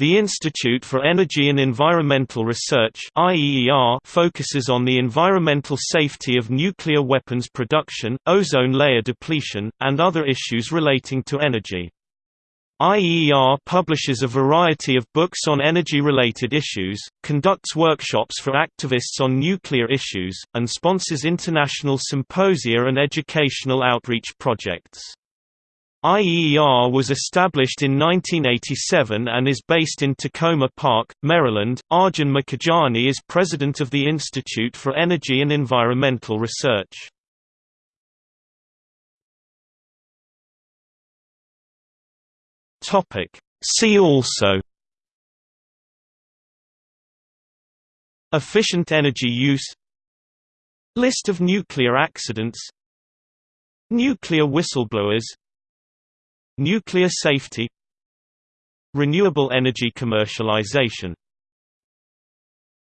The Institute for Energy and Environmental Research focuses on the environmental safety of nuclear weapons production, ozone layer depletion, and other issues relating to energy. IEER publishes a variety of books on energy-related issues, conducts workshops for activists on nuclear issues, and sponsors international symposia and educational outreach projects. IEER was established in 1987 and is based in Takoma Park, Maryland. Arjun Makhijani is president of the Institute for Energy and Environmental Research. Topic. See also Efficient energy use List of nuclear accidents Nuclear whistleblowers Nuclear safety Renewable energy commercialization